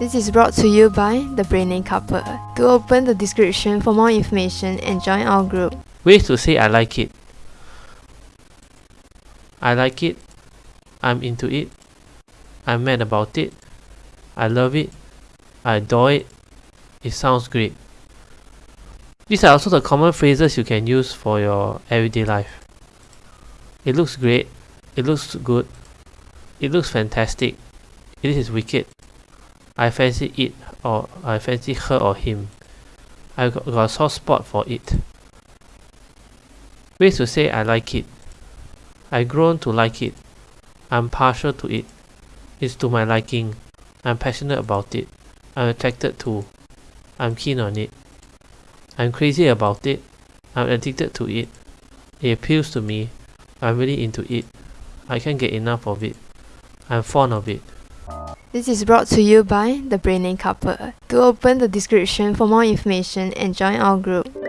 This is brought to you by The Braining Couple. To open the description for more information and join our group. Ways to say I like it. I like it. I'm into it. I'm mad about it. I love it. I adore it. It sounds great. These are also the common phrases you can use for your everyday life. It looks great. It looks good. It looks fantastic. It is wicked. I fancy it or I fancy her or him. I got, got a soft spot for it. Ways to say I like it. I grown to like it. I'm partial to it. It's to my liking. I'm passionate about it. I'm attracted to. I'm keen on it. I'm crazy about it. I'm addicted to it. It appeals to me. I'm really into it. I can't get enough of it. I'm fond of it. This is brought to you by The Braining Couple. To open the description for more information and join our group.